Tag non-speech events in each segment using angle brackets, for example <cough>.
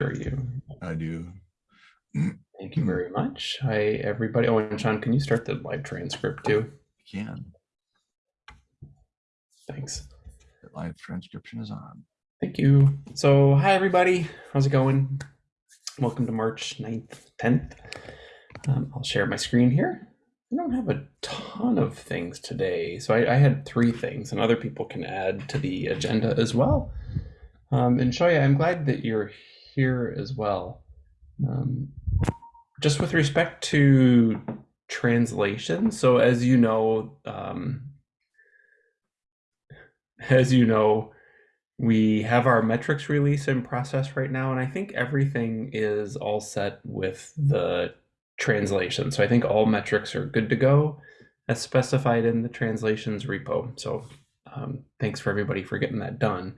Sure you. I do. Thank you very much. Hi, everybody. Oh, and Sean, can you start the live transcript too? Can. Thanks. The live transcription is on. Thank you. So, hi, everybody. How's it going? Welcome to March 9th, 10th. Um, I'll share my screen here. I don't have a ton of things today. So, I, I had three things, and other people can add to the agenda as well. Um, and Xiaoya, I'm glad that you're here as well. Um, just with respect to translation, so as you know, um, as you know, we have our metrics release in process right now, and I think everything is all set with the translation. So I think all metrics are good to go as specified in the translations repo. So um, thanks for everybody for getting that done.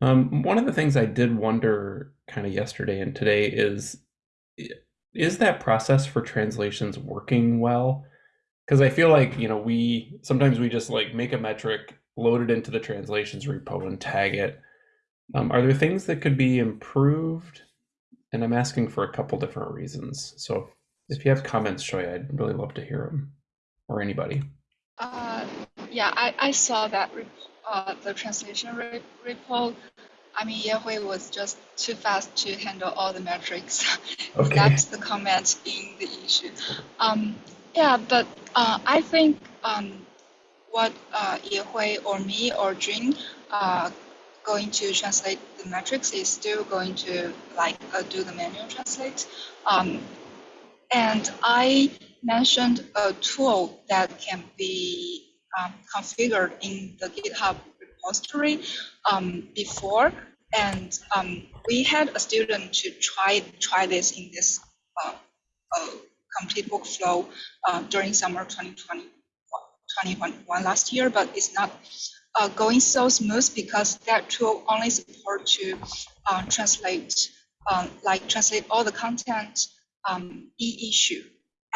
Um, one of the things I did wonder kind of yesterday and today is is that process for translations working well? Because I feel like, you know, we sometimes we just like make a metric, load it into the translations repo and tag it. Um, are there things that could be improved? And I'm asking for a couple different reasons. So if you have comments, Xiaoya, I'd really love to hear them or anybody. Uh, yeah, I, I saw that uh, the translation re repo. I mean, Yehui was just too fast to handle all the metrics. <laughs> Okay. That's the comment in the issue. Um, yeah, but uh, I think um, what uh, Yehui or me or Jun uh, going to translate the metrics is still going to like uh, do the manual translate. Um, and I mentioned a tool that can be um, configured in the GitHub repository um, before, and um, we had a student to try try this in this uh, uh, complete workflow uh, during summer 2020, 2021 last year, but it's not uh, going so smooth because that tool only support to uh, translate, um, like translate all the content um, e-issue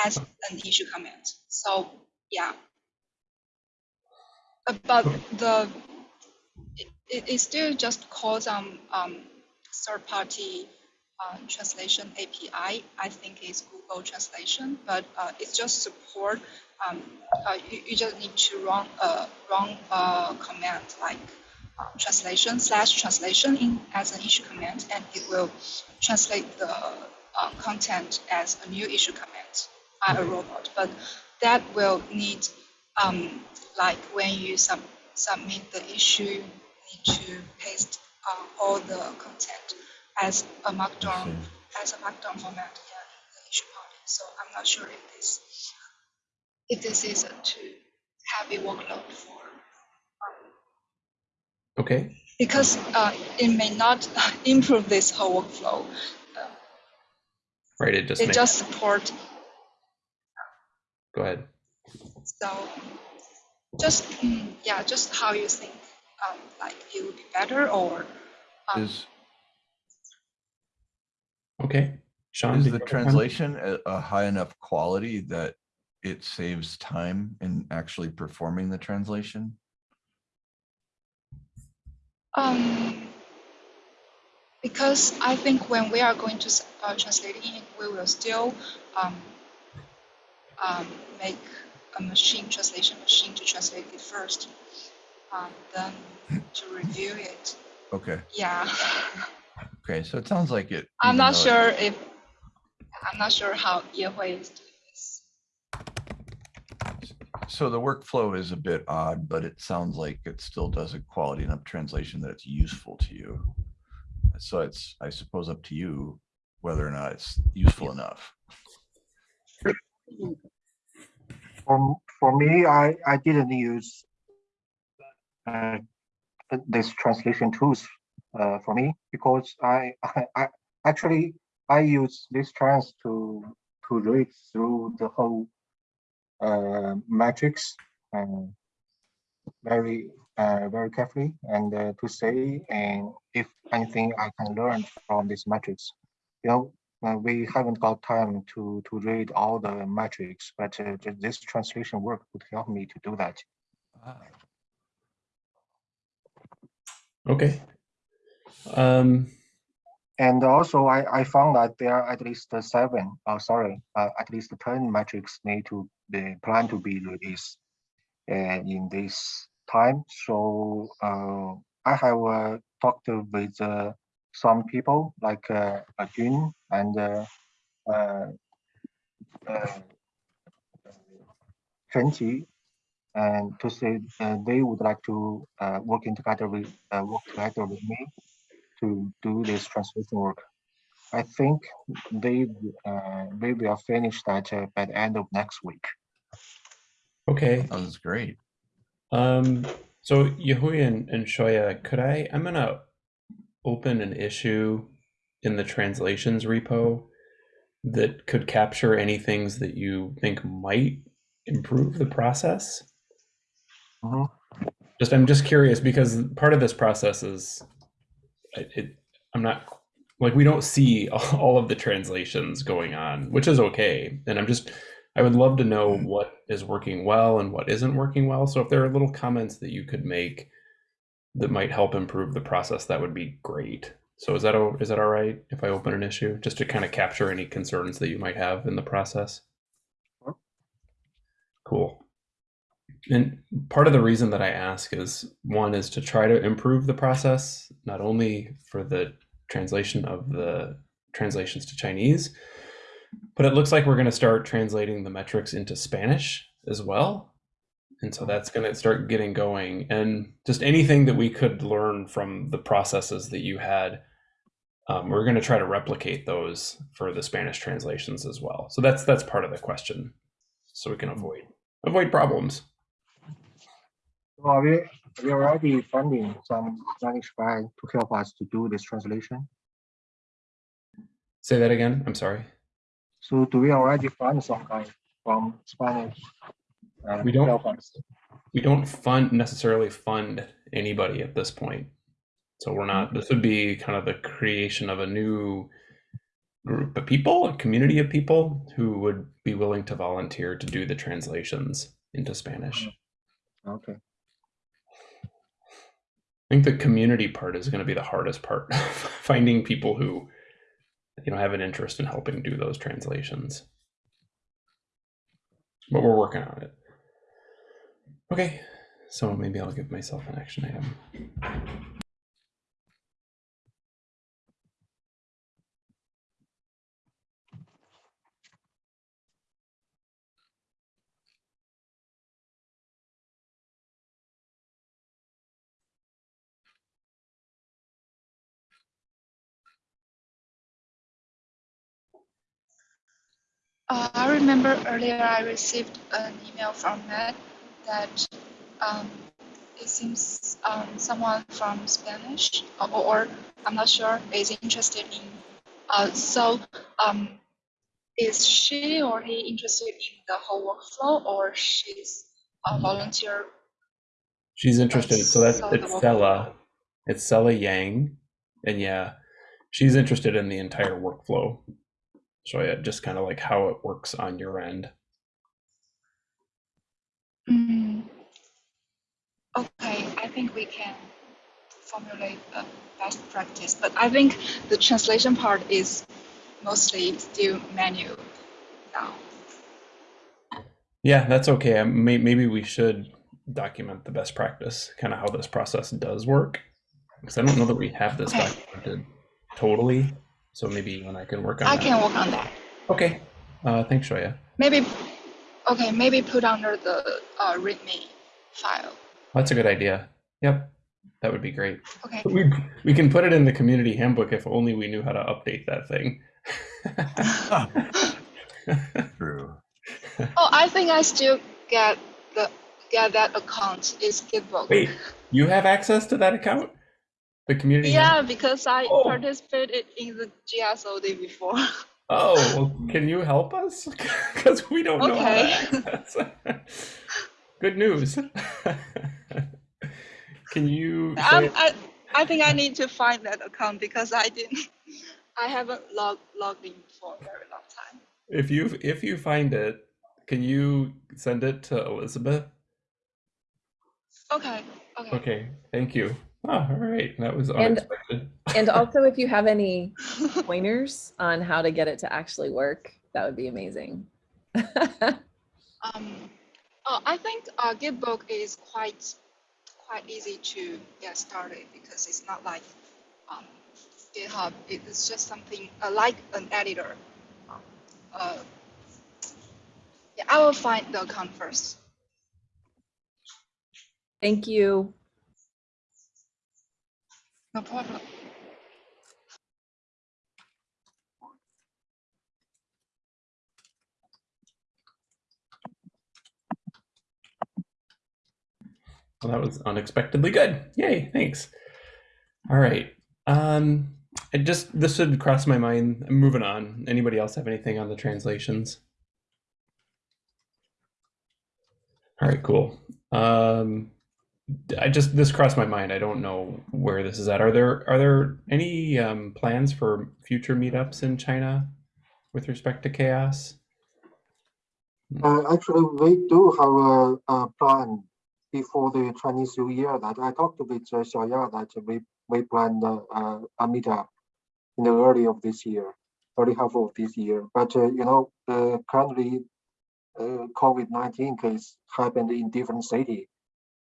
as an issue comment. So yeah, but the it, it still just calls on um, third-party uh, translation API. I think it's Google Translation, but uh, it just support. Um, uh, you, you just need to run a run a command like uh, translation slash translation in as an issue command, and it will translate the uh, content as a new issue command by a robot. But that will need um, like when you sub submit the issue you need to paste uh, all the content as a markdown as a markdown format yeah, in the issue body. So I'm not sure if this if this is a too heavy workload for um, Okay. because uh, it may not <laughs> improve this whole workflow. Uh, Right. It just it just support go ahead. So just mm, yeah just how you think um, like it would be better or um, Is Okay. Sean, is the you have a comment? translation a, a high enough quality that it saves time in actually performing the translation? Um, because I think when we are going to uh, translate it, we will still um, um, make a machine translation machine to translate it first, um, then to review it. Okay. Yeah, Okay. So it sounds like it. I'm not though it- sure if I'm not sure how Yehui is doing this. So the workflow is a bit odd, but it sounds like it still does a quality enough translation that it's useful to you. So it's, I suppose, up to you whether or not it's useful enough. For, for me, I, I didn't use uh, this translation tools uh, for me because I, I, I actually I use this trans to to read through the whole uh, matrix uh, very uh, very carefully and uh, to say and if anything I can learn from this matrix. You know, uh, we haven't got time to to read all the metrics, but uh, this translation work would help me to do that. Ah, Okay. Um, and also I, I found that there are at least seven, uh, sorry, uh, at least 10 metrics need to be planned to be released uh, in this time. So uh, I have uh, talked with uh, some people like uh, uh, Jun and uh, uh, uh, Chen Qi, and to say uh, they would like to uh, working together with uh, work together with me to do this translation work. I think they uh, they will finish that uh, by the end of next week. Okay. That was great. Um, so Yehui and, and Xiaoya, could I, I'm gonna open an issue in the translations repo that could capture any things that you think might improve the process. Mhm. Just, I'm just curious because part of this process is, it, it, I'm not, like, we don't see <laughs> all of the translations going on, which is okay. And I'm just, I would love to know what is working well and what isn't working well. So if there are little comments that you could make that might help improve the process, that would be great. So is that is that all right if I open an issue just to kind of capture any concerns that you might have in the process? Cool. And part of the reason that I ask is one is to try to improve the process, not only for the translation of the translations to Chinese, but it looks like we're going to start translating the metrics into Spanish as well. And so that's going to start getting going. And just anything that we could learn from the processes that you had, um, we're going to try to replicate those for the Spanish translations as well. So that's that's part of the question, so we can avoid avoid problems. So are we, are we already funding some Spanish guy to help us to do this translation. Say that again. I'm sorry. So do we already fund some guy from Spanish? Uh, We don't- we don't fund necessarily fund anybody at this point. So we're not, this would be kind of the creation of a new group of people, a community of people who would be willing to volunteer to do the translations into Spanish. Okay. I think the community part is going to be the hardest part, <laughs> finding people who, you know, have an interest in helping do those translations. But we're working on it. Okay, so maybe I'll give myself an action item. Uh, I remember earlier I received an email from Matt that um, it seems um, someone from Spanish or, or I'm not sure is interested in. Uh, so um, is she or he interested in the whole workflow or she's a volunteer? She's interested. So that's So it's Stella. It's Stella Yang, and yeah, she's interested in the entire workflow. So yeah, just kind of like how it works on your end. Mm, okay, I think we can formulate a best practice, but I think the translation part is mostly still manual now. Yeah, that's okay. Um, Maybe we should document the best practice, kind of how this process does work, because I don't know that we have this Okay. documented totally. So maybe and I can work on I that. can work on that. Okay. Uh, thanks, Xiaoya. Maybe, okay, maybe put under the uh, README file. That's a good idea. Yep, that would be great. Okay. We we can put it in the community handbook if only we knew how to update that thing. <laughs> True. Oh, I think I still get the get that account. It's Gitbook. Wait, you have access to that account? The community? Yeah, handbook? because I Oh. participated in the GSOD before. <laughs> Oh, well, can you help us? <laughs> Because we don't know how Okay. to access. Good news. <laughs> can you? Um, I, I think I need to find that account because I didn't, <laughs> I haven't logged logged in for a very long time. if you if you find it, can you send it to Elizabeth? Okay, okay. Okay, thank you. Oh, all right. That was And- unexpected. And <laughs> also, if you have any pointers on how to get it to actually work, that would be amazing. Um, uh, I think uh, Gitbook is quite quite easy to get started because it's not like um, GitHub. It's just something uh, like an editor. Uh, yeah, I will find the account first. Thank you. No problem. Well, that was unexpectedly good. Yay, thanks. All right. Um, I just this would cross my mind. I'm moving on. Anybody else have anything on the translations? All right, cool. Um, I just this crossed my mind. I don't know where this is at. Are there are there any um, plans for future meetups in China with respect to CHAOSS? Uh, actually, we do have a, a plan before the Chinese New Year that I talked with uh, Xiaoya that we, we planned uh, uh, a meetup in the early of this year, early half of this year. But, uh, you know, uh, currently uh, COVID-19 case happened in different city.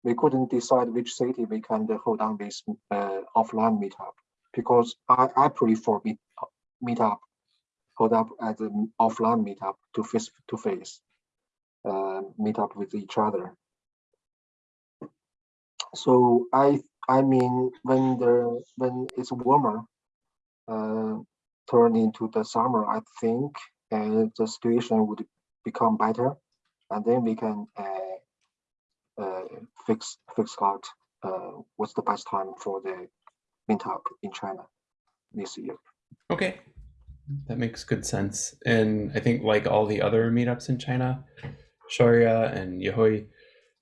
We couldn't decide which city we can uh, hold on this offline meetup because I, I prefer meet, meetup, hold up as an offline meetup to face to face uh, meet up with each other. So I I mean when the when it's warmer, uh, turn into the summer, I think uh, the situation would become better, and then we can uh, uh, fix fix out uh, what's the best time for the meetup in China this year. Okay, that makes good sense. And I think like all the other meetups in China, Xiaoya and Yehui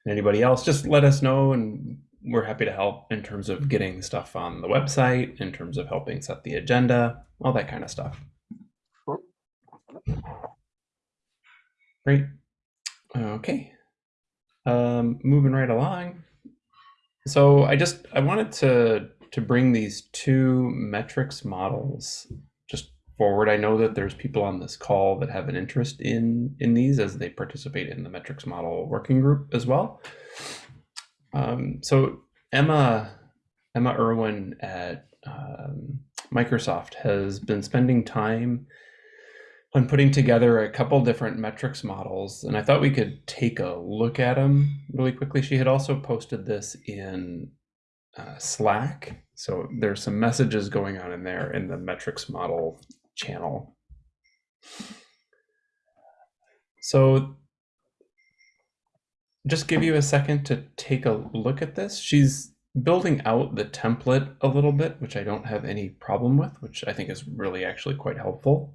and anybody else, just let us know and we're happy to help in terms of getting stuff on the website, in terms of helping set the agenda, all that kind of stuff. Sure. Great. Okay. Um, moving right along. So I just I wanted to to bring these two metrics models just forward. I know that there's people on this call that have an interest in in these as they participate in the metrics model working group as well. Um, so Emma Emma Irwin at um, Microsoft has been spending time on putting together a couple different metrics models, and I thought we could take a look at them really quickly. She had also posted this in uh, Slack, so there's some messages going on in there in the metrics model channel. So just give you a second to take a look at this. She's building out the template a little bit, which I don't have any problem with, which I think is really actually quite helpful.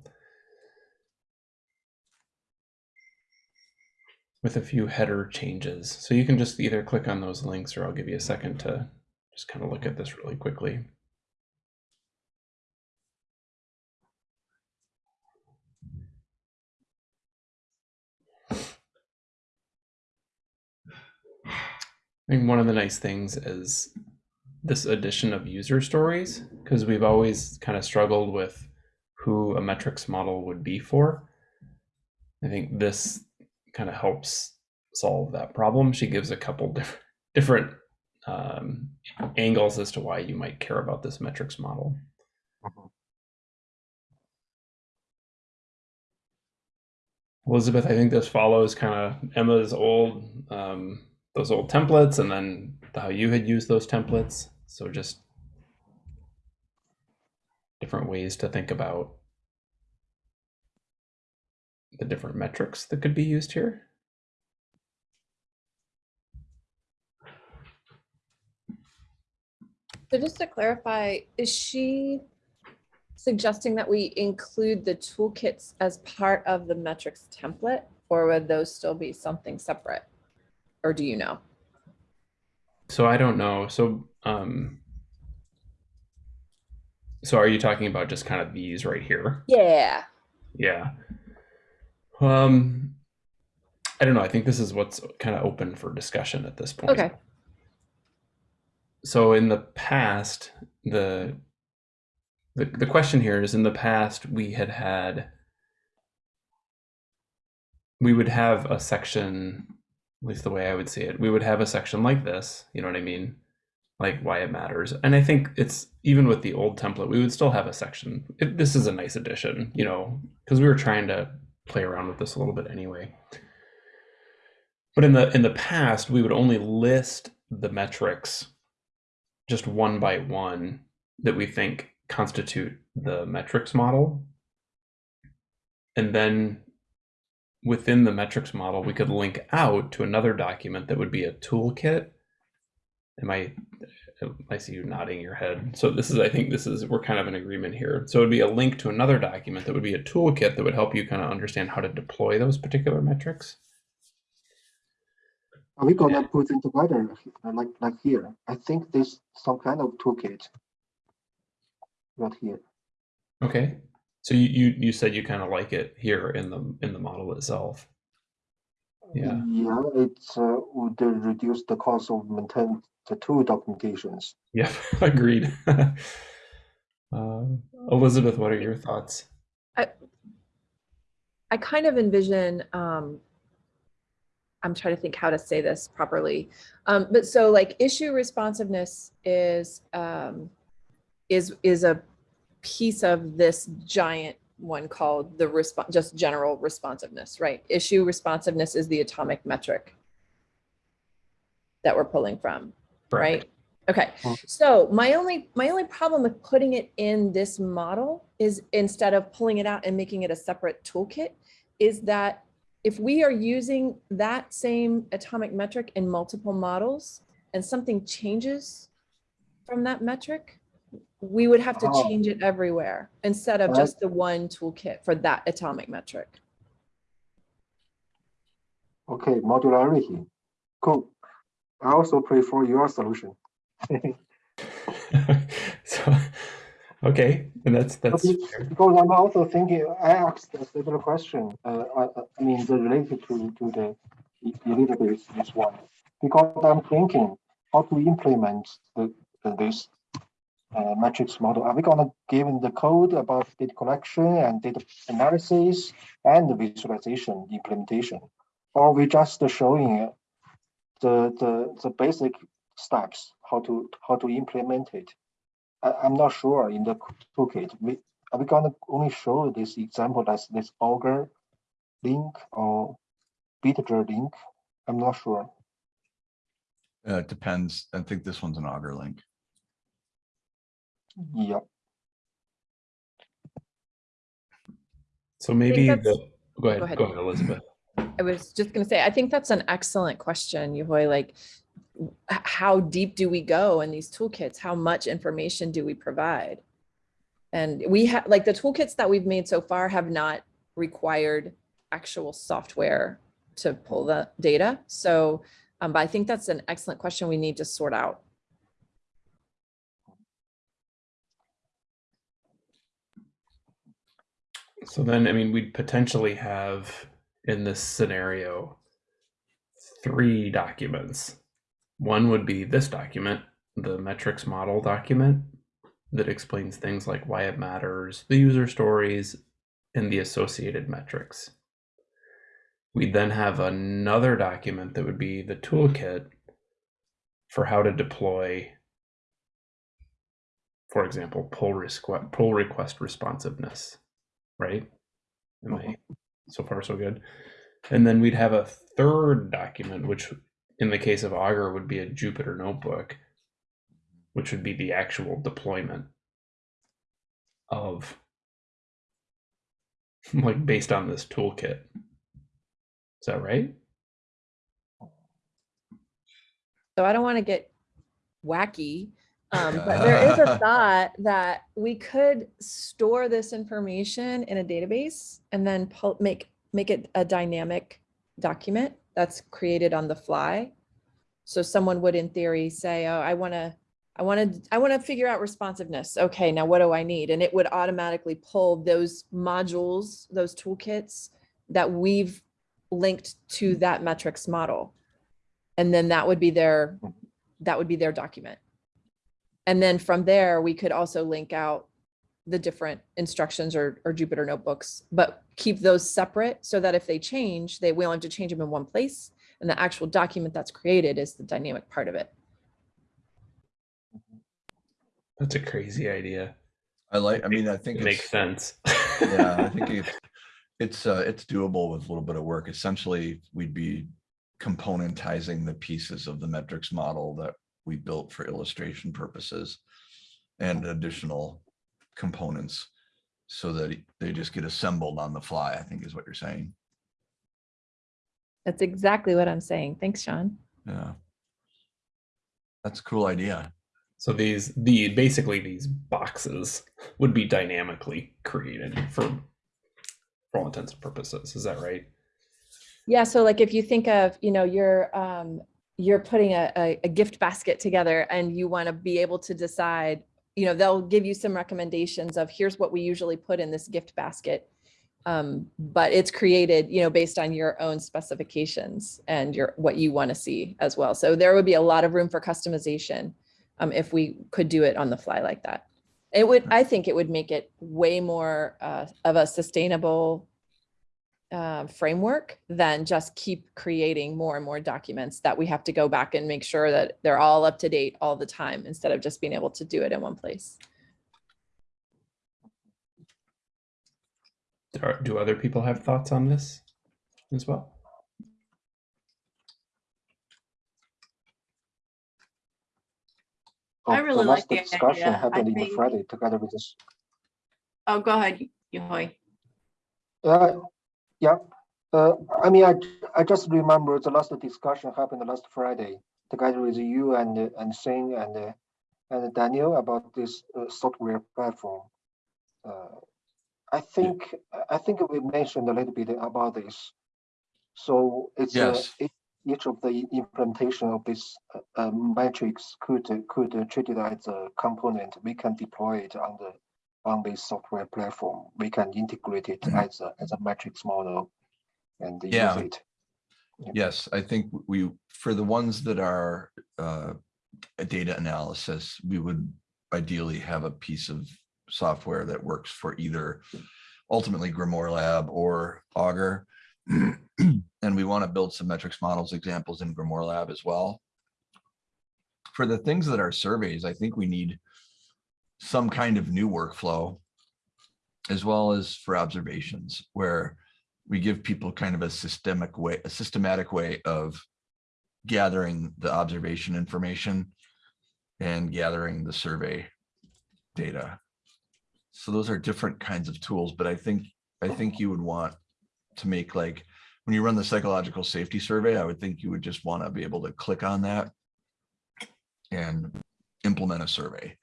With a few header changes. So you can just either click on those links or I'll give you a second to just kind of look at this really quickly. I think one of the nice things is this addition of user stories because we've always kind of struggled with who a metrics model would be for. I think this kind of helps solve that problem. She gives a couple different different um, angles as to why you might care about this metrics model. Mhm. Elizabeth, I think this follows kind of Emma's old um, those old templates and then how you had used those templates. So just different ways to think about the different metrics that could be used here. So just to clarify, is she suggesting that we include the toolkits as part of the metrics template? Or would those still be something separate? Or do you know? So I don't know. So um so are you talking about just kind of these right here? Yeah. Yeah. Um I don't know. I think this is what's kind of open for discussion at this point. Okay. so in the past, the, the the question here is in the past we had had we would have a section, at least the way I would see it, we would have a section like this, you know what I mean? Like why it matters. And I think it's even with the old template, we would still have a section. It, this is a nice addition, you know, because we were trying to play around with this a little bit anyway. But in the in the past, we would only list the metrics just one by one that we think constitute the metrics model. And then within the metrics model, we could mm-hmm. link out to another document that would be a toolkit. Am I, I see you nodding your head. So this is, I think this is, we're kind of in agreement here. So it'd be a link to another document that would be a toolkit that would help you kind of understand how to deploy those particular metrics. Are we gonna put them together like like here? I think this some kind of toolkit. Right here. Okay. So you, you, you said you kind of like it here in the, in the model itself. Yeah. Yeah, it's uh, would reduce the cost of maintain the two documentations. Yeah, <laughs> agreed. uh, <laughs> Elizabeth, what are your thoughts? I kind of envision, um, I'm trying to think how to say this properly. Um, but so like issue responsiveness is, um, is, is a piece of this giant one called the response, just general responsiveness, right? Issue responsiveness is the atomic metric that we're pulling from, right? Okay. so my only, my only problem with putting it in this model is instead of pulling it out and making it a separate toolkit, is that if we are using that same atomic metric in multiple models and something changes from that metric, we would have to Oh. change it everywhere instead of Right. just the one toolkit for that atomic metric. Okay, modularity. Cool. I also prefer your solution. <laughs> <laughs> so, okay, and that's that's Okay, fair. Because I'm also thinking, I asked a similar question, uh, I, I- I mean, the related to, to the e- Elizabeth, this one. Because I'm thinking how to implement the, the- this uh, matrix model. Are we gonna give in the code about data collection and data analysis and visualization implementation? Or we just showing the, the, the basic steps, how to, how to implement it? I, I'm not sure in the toolkit. We, are we gonna only show this example as this Augur link or Bitger link? I'm not sure. Uh, it depends. I think this one's an Augur link. Yeah, So maybe that's- the go ahead, ahead. go ahead, Elizabeth. I was just gonna say, I think that's an excellent question, Yehui, like how deep do we go in these toolkits? How much information do we provide? And we have, like the toolkits that we've made so far have not required actual software to pull the data. So, um, but I think that's an excellent question we need to sort out. So then, I mean, we'd potentially have in this scenario three documents. One would be this document, the metrics model document that explains things like why it matters, the user stories, and the associated metrics. We'd then have another document that would be the toolkit for how to deploy, for example, pull request, pull request responsiveness, right? Am I mm-hmm. so far so good? And then we'd have a third document, which in the case of Augur would be a Jupyter notebook, which would be the actual deployment of <laughs> like based on this toolkit. Is that right? So I don't want to get wacky, um, but there is a <laughs> thought that we could store this information in a database and then pull, make, make it a dynamic document that's created on the fly. So someone would in theory say, oh, I want to, I want to, I want to figure out responsiveness. Okay, now what do I need? And it would automatically pull those modules, those toolkits that we've linked to that metrics model. And then that would be their, that would be their document. And then from there, we could also link out the different instructions or, or Jupyter notebooks, but keep those separate so that if they change, they, we only have to change them in one place. And the actual document that's created is the dynamic part of it. That's a crazy idea. I like, I mean, I think It makes sense. yeah, I <laughs> think it's, it's, uh, it's doable with a little bit of work. Essentially, we'd be componentizing the pieces of the metrics model that we built for illustration purposes and additional components so that they just get assembled on the fly, I think is what you're saying. That's exactly what I'm saying. Thanks, Sean. Yeah. That's a cool idea. So these the basically these boxes would be dynamically created for for all intents and purposes. Is that right? Yeah, so like if you think of, you know, you're um you're putting a, a, a gift basket together and you want to be able to decide, you know, they'll give you some recommendations of here's what we usually put in this gift basket. Um, but it's created, you know, based on your own specifications and your what you want to see as well. So there would be a lot of room for customization um, if we could do it on the fly like that. It would, I think it would make it way more uh, of a sustainable uh, framework than just keep creating more and more documents that we have to go back and make sure that they're all up to date all the time instead of just being able to do it in one place. Do other people have thoughts on this as well? Oh, I really last like the Discussion idea. I happened in think- Friday together with this. Oh, go ahead, Yehui. Uh, yeah, uh, I mean, I, I just remember the last discussion happened last Friday together with you and, and Singh and, uh, and Daniel about this uh, software platform. Uh, I think, I think we mentioned a little bit about this. So it's, uh, Yes. each- each of the implementation of this uh, uh, metrics could, uh, could treat it as a component. We can deploy it on the on this software platform, we can integrate it as a, as a metrics model and use Yeah. it. Yes, I think we, for the ones that are uh, a data analysis, we would ideally have a piece of software that works for either ultimately Grimoire Lab or Augur. <clears throat> And we want to build some metrics models examples in Grimoire Lab as well. For the things that are surveys, I think we need some kind of new workflow as well as for observations where we give people kind of a systemic way, a systematic way of gathering the observation information and gathering the survey data. So those are different kinds of tools, but I think, I think you would want to make like, when you run the psychological safety survey, I would think you would just want to be able to click on that and implement a survey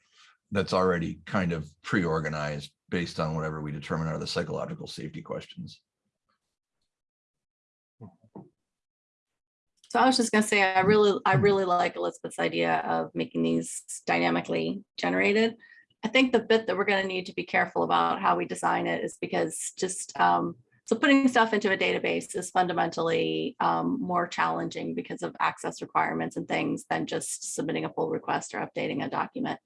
that's already kind of pre-organized based on whatever we determine are the psychological safety questions. So I was just gonna say, I really, I really like Elizabeth's idea of making these dynamically generated. I think the bit that we're gonna need to be careful about how we design it is because just, um, so putting stuff into a database is fundamentally um, more challenging because of access requirements and things than just submitting a pull request or updating a document.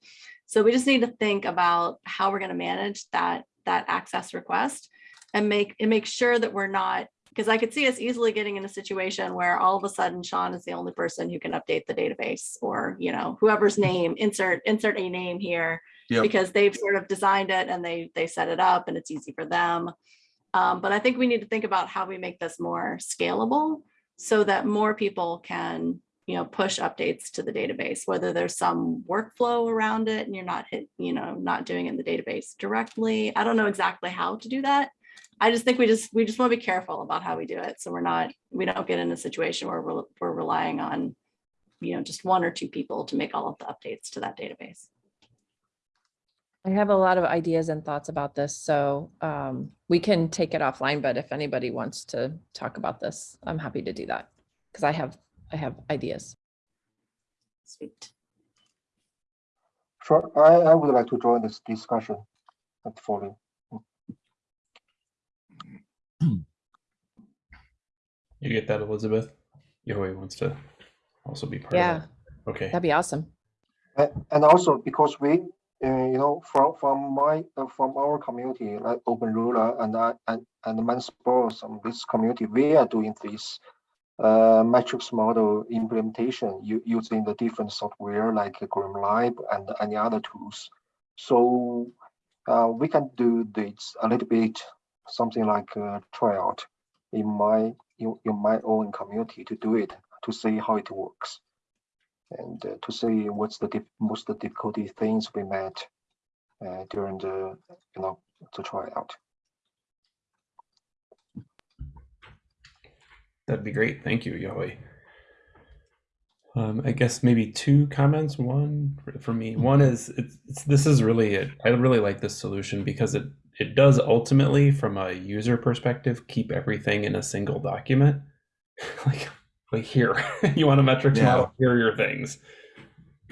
So we just need to think about how we're gonna manage that, that access request and make, and make sure that we're not because I could see us easily getting in a situation where all of a sudden Sean is the only person who can update the database or, you know, whoever's name, insert, insert a name here. Yep. Because they've sort of designed it and they, they set it up and it's easy for them. Um, but I think we need to think about how we make this more scalable so that more people can, you know, push updates to the database, whether there's some workflow around it and you're not hit, you know, not doing it in the database directly. I don't know exactly how to do that. I just think we just, we just want to be careful about how we do it. So we're not, we don't get in a situation where we're, we're relying on, you know, just one or two people to make all of the updates to that database. I have a lot of ideas and thoughts about this, so um, we can take it offline, but if anybody wants to talk about this, I'm happy to do that. Because I have, I have ideas. Sweet. Sure, I, I would like to join this discussion at following. You get that, Elizabeth? Yehui wants to also be part Yeah, of that. Okay. that'd be awesome. A- And also because we, uh, you know, from from my uh, from our community, like openEuler and I and and MindSpore and this community, we are doing this uh, matrix model implementation using the different software like GrimLab and any other tools. So uh, we can do this a little bit, something like a tryout in my in, in my own community to do it to see how it works and uh, to see what's the most the difficulty things we met uh, during the you know the tryout. That'd be great. Thank you, Yehui. Um, I guess maybe two comments. One for- me. One is it's, it's this is really it. I really like this solution because it it does ultimately, from a user perspective, keep everything in a single document. <laughs> like like here, <laughs> you want a metrics Yeah. model. Here are your things,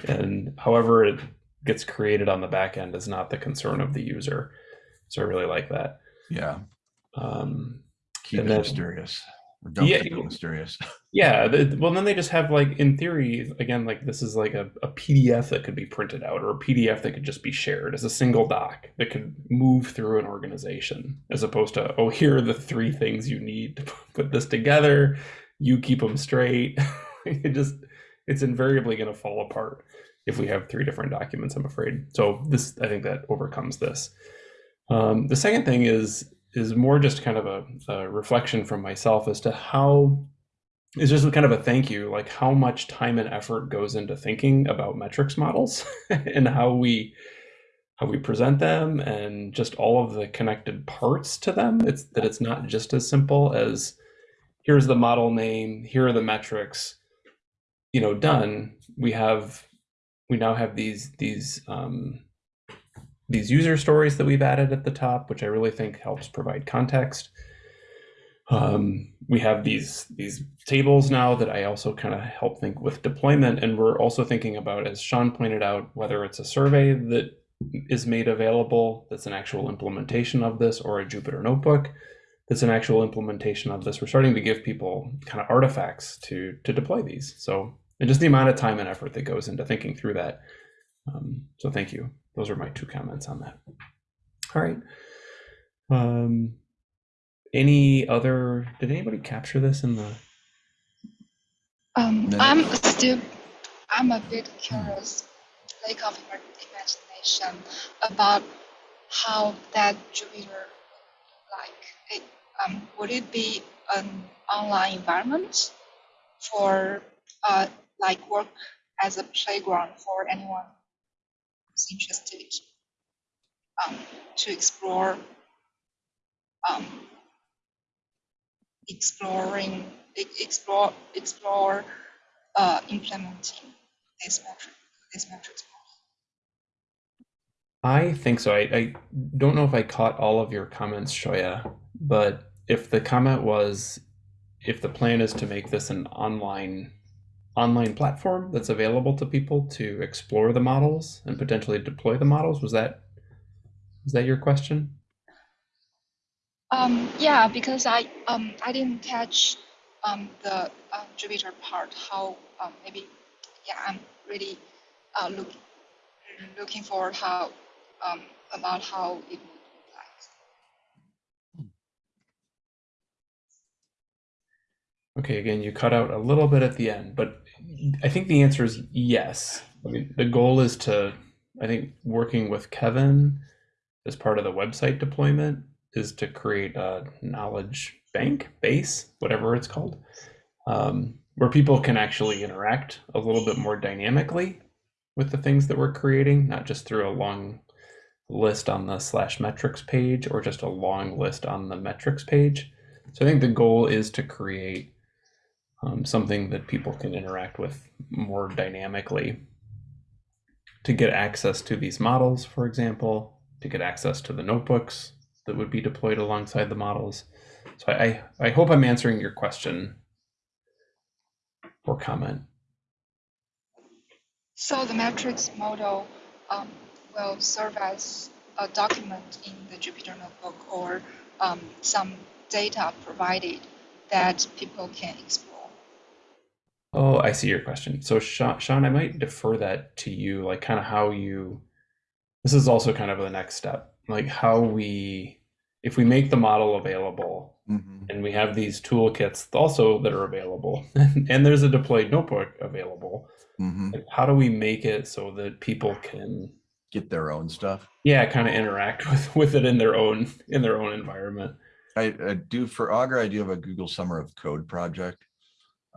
and however it gets created on the back end is not the concern of the user. So I really like that. Yeah, Um, keep it then- mysterious. Or don't <laughs> Yeah, it mysterious. Yeah, the, well, then they just have like, in theory, again, like this is like a, a PDF that could be printed out or a PDF that could just be shared as a single doc that could move through an organization, as opposed to, oh, here are the three things you need to <laughs> put this together. You keep them straight. <laughs> it just, it's invariably going to fall apart if we have three different documents, I'm afraid. So this, I think that overcomes this. Um, the second thing is is more just kind of a, a reflection from myself as to how it's just kind of a thank you like how much time and effort goes into thinking about metrics models <laughs> and how we how we present them and just all of the connected parts to them. It's that it's not just as simple as here's the model name here are the metrics you know done. We have we now have these these um, these user stories that we've added at the top which i really think helps provide context um, we have these these tables now that I also kind of help think with deployment, and we're also thinking about, as Sean pointed out, whether it's a survey that is made available that's an actual implementation of this, or a Jupyter notebook that's an actual implementation of this. We're starting to give people kind of artifacts to to deploy these. So, and just the amount of time and effort that goes into thinking through that. Um, so, thank you. Those are my two comments on that. All right. Um, any other did anybody capture this in the Um, No. I'm still, I'm a bit curious, lack of ima- imagination about how that Jupyter like it. Um, would it be an online environment for uh, like work as a playground for anyone interested um, to explore um, exploring explore explore uh, implementing this metric this metrics I think so. I, I don't know if I caught all of your comments, Xiaoya, but if the comment was if the plan is to make this an online online platform that's available to people to explore the models and potentially deploy the models, was that was that your question? Um, yeah, because I um I didn't catch um the um, Jupyter part. How um maybe yeah I'm really uh look looking forward how um about how it would look like. Okay, again, you cut out a little bit at the end, but I think the answer is yes. I mean, the goal is to, I think, working with Kevin as part of the website deployment is to create a knowledge bank base, whatever it's called, um, where people can actually interact a little bit more dynamically with the things that we're creating, not just through a long list on the slash metrics page or just a long list on the metrics page. So I think the goal is to create um, something that people can interact with more dynamically to get access to these models, for example, to get access to the notebooks that would be deployed alongside the models. So I, I, hope I'm answering your question or comment. So the metrics model um, will serve as a document in the Jupyter notebook or um, some data provided that people can explore. Oh, I see your question. So Sean, Sean, I might defer that to you, like kind of how you, this is also kind of the next step, like how we, if we make the model available Mhm. and we have these toolkits also that are available <laughs> and there's a deployed notebook available, Mhm. like, how do we make it so that people can, Get their own stuff. yeah, kind of interact <laughs> with, with it in their own, in their own environment? I, I do for Augur, I do have a Google Summer of Code project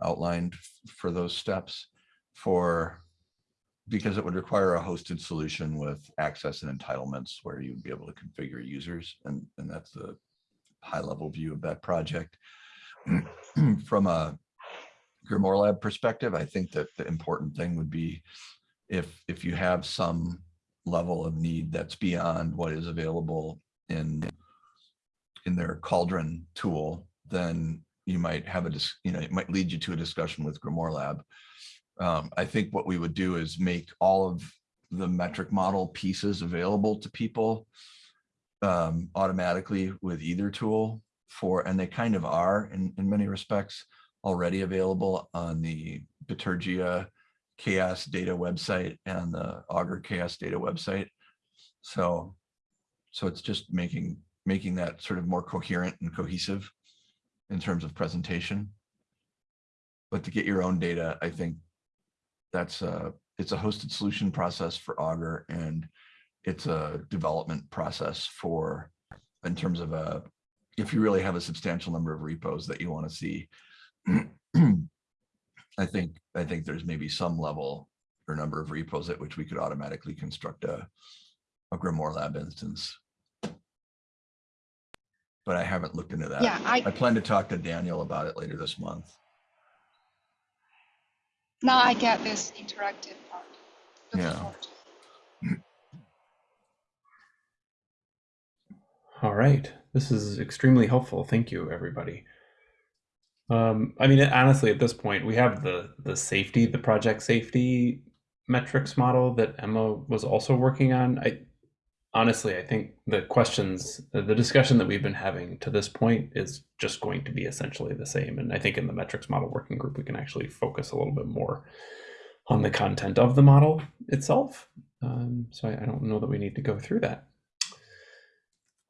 outlined for those steps for, because it would require a hosted solution with access and entitlements where you'd be able to configure users and, and that's the high level view of that project. <clears throat> From a Grimoire Lab perspective, I think that the important thing would be if, if you have some level of need that's beyond what is available in in their Cauldron tool, then you might have a, you know, it might lead you to a discussion with Grimoire Lab. Um, I think what we would do is make all of the metric model pieces available to people um, automatically with either tool for, and they kind of are in, in many respects already available on the Bitergia CHAOSS Data website and the Augur CHAOSS Data website. So, so it's just making making that sort of more coherent and cohesive in terms of presentation. But to get your own data, I think that's a, it's a hosted solution process for Augur and it's a development process for, in terms of a, if you really have a substantial number of repos that you want to see. <clears throat> I think, I think there's maybe some level or number of repos at which we could automatically construct a, a Grimoire Lab instance but I haven't looked into that. Yeah, I I plan to talk to Daniel about it later this month. now I get this interactive part. Looking Yeah. forward. All right. This is extremely helpful. Thank you, everybody. Um, I mean, honestly, at this point, we have the the safety, the project safety metrics model that Emma was also working on. I honestly, I think the questions, the discussion that we've been having to this point is just going to be essentially the same. And I think in the metrics model working group, we can actually focus a little bit more on the content of the model itself. Um, so I, I don't know that we need to go through that.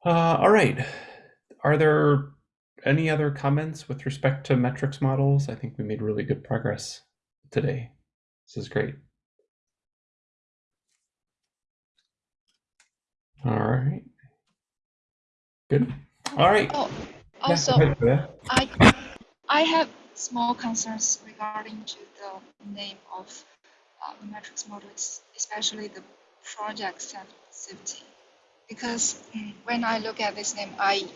Uh, all right. Are there any other comments with respect to metrics models? I think we made really good progress today. This is great. All right. Good. All right. Oh, also, Julia. I I have small concerns regarding to the name of uh, the metrics model, especially the project saf- safety. Because mm, when I look at this name, I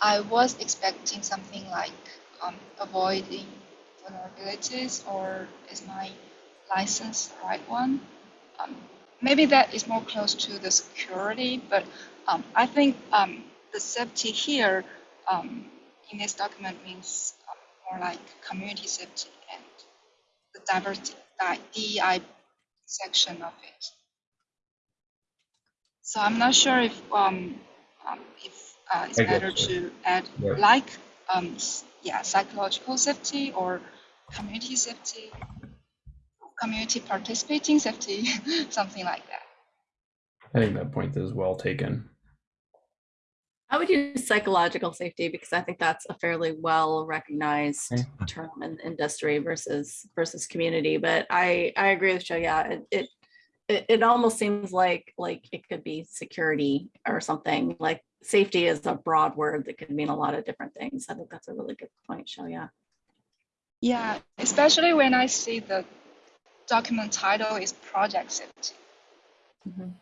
I was expecting something like um, avoiding vulnerabilities, or is my license the right one? Um, maybe that is more close to the security, but um, I think um, the safety here um, in this document means um, more like community safety and the diversity, DEI section of it. So I'm not sure if um, um, if uh, it's I better to add Yeah. like um, yeah psychological safety or community safety, community participating safety, <laughs> something like that. I think that point is well taken. I would use psychological safety because I think that's a fairly well recognized Okay. term in industry versus versus community. But I I agree with Joe. Yeah, it, it it it almost seems like like it could be security or something. Like safety is a broad word that could mean a lot of different things. I think that's a really good point, Joe. Yeah. Yeah, especially when I see the document title is project safety. Mhm.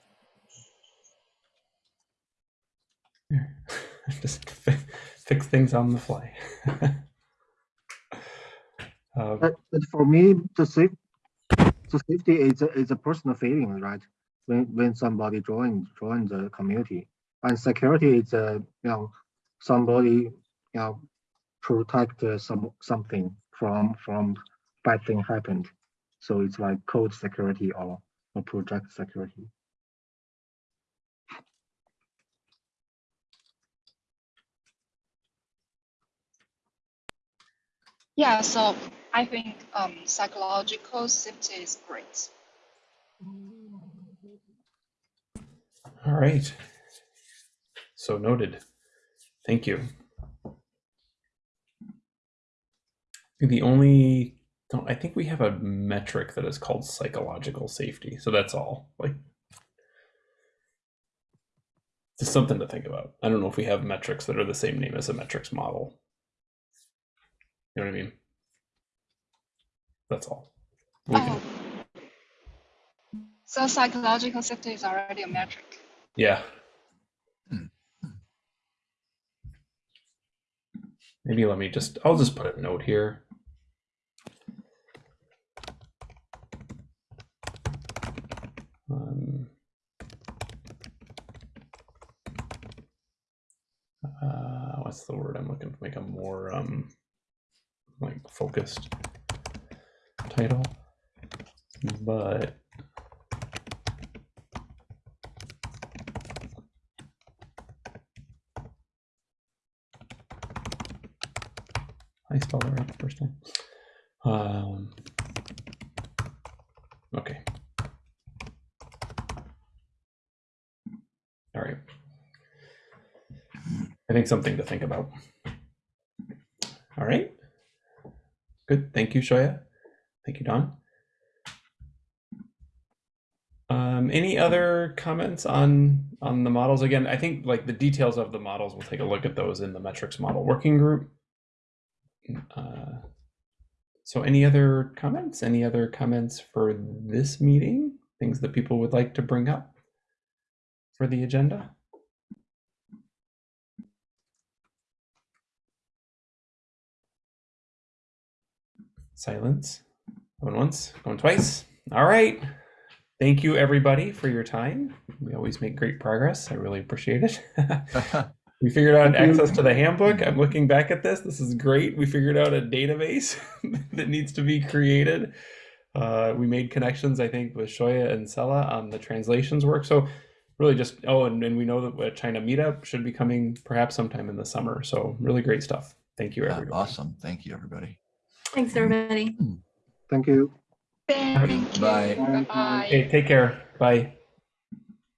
<laughs> Just fi- fix things on the fly. uh, <laughs> But, but for me, the safe, the safety is a, is a personal feeling, right? When when somebody join join the community, and security is a you know somebody you know protect uh, some something from from bad thing happened. So it's like code security or, or project security. Yeah, so I think um, psychological safety is great. All right. So noted. Thank you. The only, don't, I think we have a metric that is called psychological safety. So that's all. Like, just something to think about. I don't know if we have metrics that are the same name as a metrics model. You know what I mean? That's all. We can- Oh. So psychological safety is already a metric. Yeah. Hmm. Maybe let me just, I'll just put a note here. Uh, what's the word I'm looking to make a more um, like focused title? But I spelled it right the first time. Um, okay. All right. I think something to think about. All right. Good. Thank you, Xiaoya. Thank you, Don. Um, any other comments on on the models? Again, I think like the details of the models, we'll take a look at those in the metrics model working group. Uh, so any other comments? Any other comments for this meeting? Things that people would like to bring up for the agenda? Silence. Going once, going twice. All right. Thank you, everybody, for your time. We always make great progress. I really appreciate it. <laughs> We figured out access to the handbook. I'm looking back at this. This is great. We figured out a database <laughs> that needs to be created. Uh, we made connections, I think, with Xiaoya and Sela on the translations work. So really just, oh, and, and we know that a China meetup should be coming perhaps sometime in the summer. So really great stuff. Thank you, everybody. Awesome. Thank you, everybody. Thanks, everybody. Thank you. Thank you. Bye. Bye bye. Okay, take care. Bye.